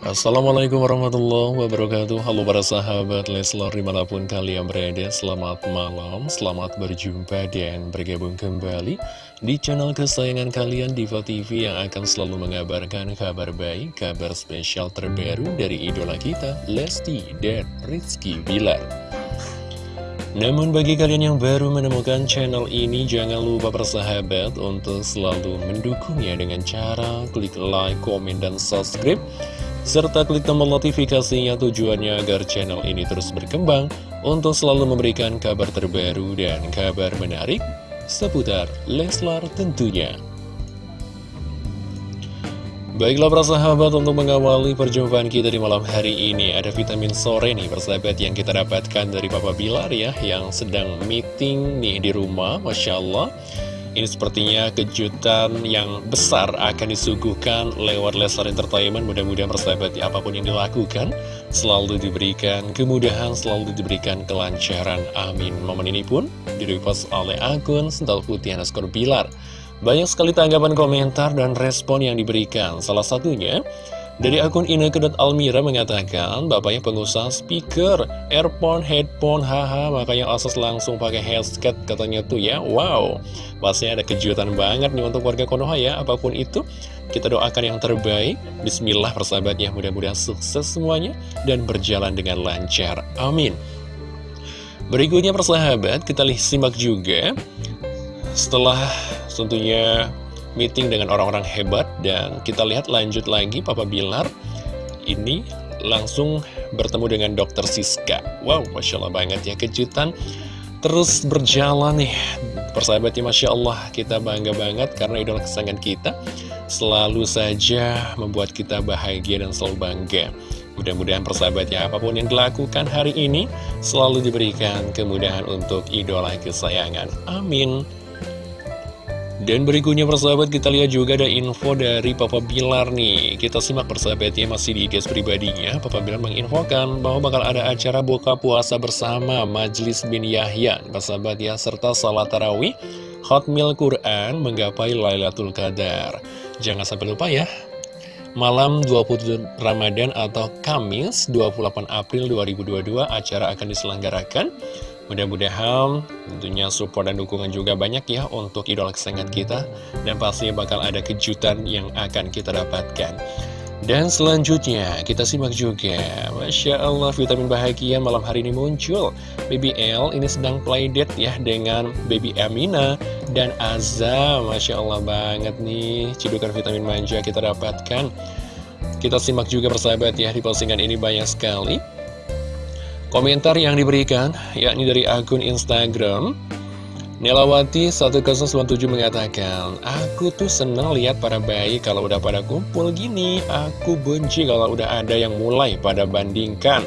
Assalamualaikum warahmatullahi wabarakatuh. Halo para sahabat Leslar di mana pun kalian berada Selamat malam, selamat berjumpa dan bergabung kembali Di channel kesayangan kalian Diva TV yang akan selalu mengabarkan kabar baik Kabar spesial terbaru dari idola kita Lesti dan Rizky Bilar namun bagi kalian yang baru menemukan channel ini, jangan lupa persahabat untuk selalu mendukungnya dengan cara klik like, komen, dan subscribe serta klik tombol notifikasinya tujuannya agar channel ini terus berkembang untuk selalu memberikan kabar terbaru dan kabar menarik seputar Leslar tentunya. Baiklah para sahabat untuk mengawali perjumpaan kita di malam hari ini Ada vitamin sore nih persahabat yang kita dapatkan dari Papa Bilar ya Yang sedang meeting nih di rumah Masya Allah ini sepertinya kejutan yang besar akan disuguhkan lewat Leslar Entertainment. Mudah-mudahan persahabat ya, apa pun yang dilakukan selalu diberikan kemudahan, selalu diberikan kelancaran. Amin. Momen ini pun direpost oleh akun Sental Putih Anaskor Bilar. Banyak sekali tanggapan komentar dan respon yang diberikan. Salah satunya dari akun Ineke.Almira mengatakan, bapaknya pengusaha speaker, earphone, headphone, haha, makanya Asus langsung pakai headset katanya tuh ya. Wow, pastinya ada kejutan banget nih untuk warga Konoha ya, apa pun itu. Kita doakan yang terbaik, Bismillah persahabatnya, mudah-mudahan sukses semuanya dan berjalan dengan lancar. Amin. Berikutnya persahabat, kita simak juga. Setelah tentunya meeting dengan orang-orang hebat dan kita lihat lanjut lagi Papa Bilar ini langsung bertemu dengan dokter Siska wow Masya Allah banget ya kejutan terus berjalan nih persahabatnya Masya Allah kita bangga banget karena idola kesayangan kita selalu saja membuat kita bahagia dan selalu bangga Mudah-mudahan persahabatnya apa pun yang dilakukan hari ini selalu diberikan kemudahan untuk idola kesayangan. Amin. Dan berikutnya persahabat kita lihat juga ada info dari Papa Bilar nih. Kita simak persahabatnya masih di guys pribadinya. Papa Bilar menginfokan bahwa bakal ada acara buka puasa bersama Majlis bin Yahya. Persahabat ya serta salat tarawih Hotmail Quran menggapai Lailatul Qadar. Jangan sampai lupa ya Malam 20 Ramadan atau Kamis 28 April 2022 acara akan diselenggarakan Mudah-mudahan tentunya support dan dukungan juga banyak ya untuk idola kesayangan kita. Dan pastinya bakal ada kejutan yang akan kita dapatkan. Dan selanjutnya kita simak juga. Masya Allah vitamin bahagia malam hari ini muncul. Baby L ini sedang play date ya dengan Baby Amina dan Azza. Masya Allah banget nih Cidukan vitamin manja kita dapatkan. Kita simak juga persahabat ya di postingan ini banyak sekali Komentar yang diberikan, yakni dari akun Instagram, Nelawati 1097 mengatakan, Aku tuh seneng lihat para bayi kalau udah pada kumpul gini, aku benci kalau udah ada yang mulai pada bandingkan.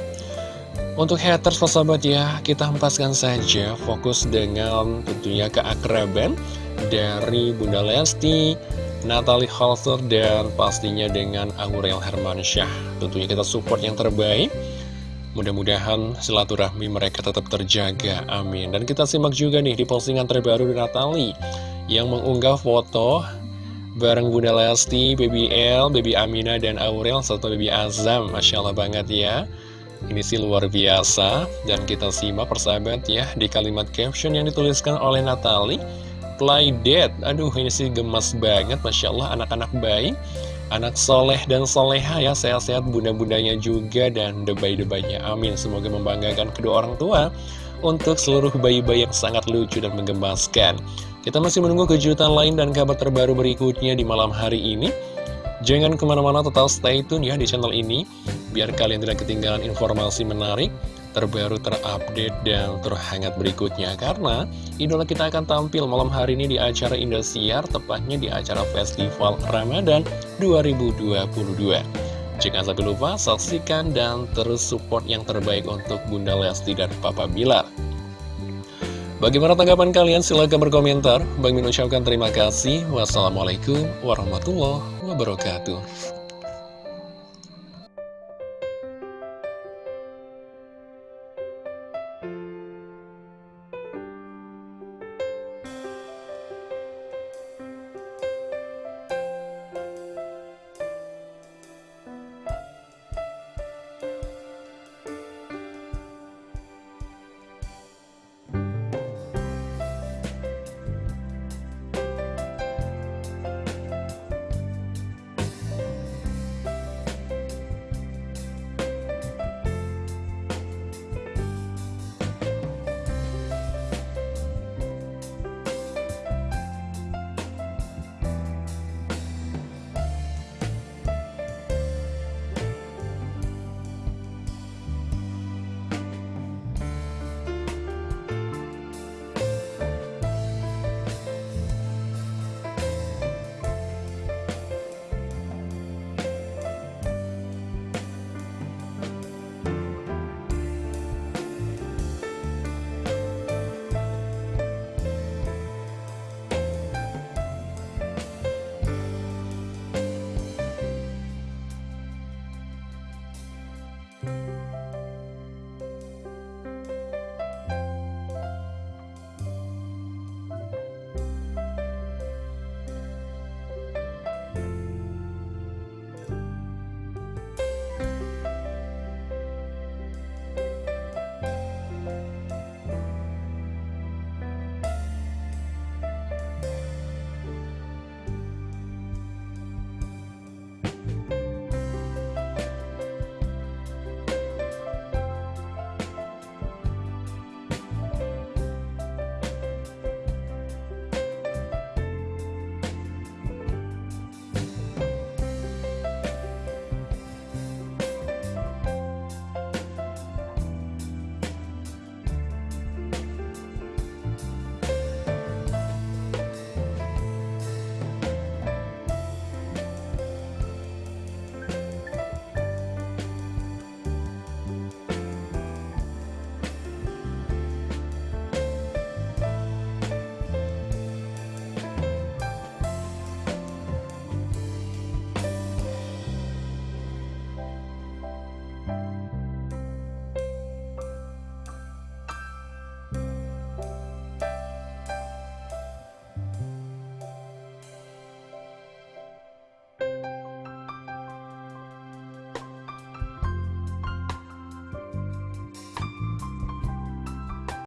Untuk haters sahabat ya, kita hempaskan saja fokus dengan tentunya keakraban dari Bunda Lesti, Natalie Halter, dan pastinya dengan Aurel Hermansyah. Tentunya kita support yang terbaik. Mudah-mudahan silaturahmi mereka tetap terjaga, amin. Dan kita simak juga nih di postingan terbaru Natali yang mengunggah foto bareng Bunda Lesti, Baby L, Baby Amina, dan Aurel, serta Baby Azam. Masya Allah banget ya. Ini sih luar biasa. Dan kita simak persahabat ya di kalimat caption yang dituliskan oleh Natali. Play dead. Aduh ini sih gemas banget, Masya Allah anak-anak baik anak soleh dan soleha ya sehat-sehat bunda-bundanya juga dan debay-debaynya amin. Semoga membanggakan kedua orang tua untuk seluruh bayi-bayi yang sangat lucu dan menggemaskan kita masih menunggu kejutan lain dan kabar terbaru berikutnya di malam hari ini. Jangan ke mana-mana tetap stay tune ya di channel ini biar kalian tidak ketinggalan informasi menarik terbaru, terupdate, dan terhangat berikutnya Karena idola kita akan tampil malam hari ini di acara Indosiar Tepatnya di acara Festival Ramadan 2022 Jangan sampai lupa saksikan dan terus support yang terbaik untuk Bunda Lesti dan Papa Bilar Bagaimana tanggapan kalian? Silahkan berkomentar. Bang Min ucapkan terima kasih. Wassalamualaikum warahmatullahi wabarakatuh.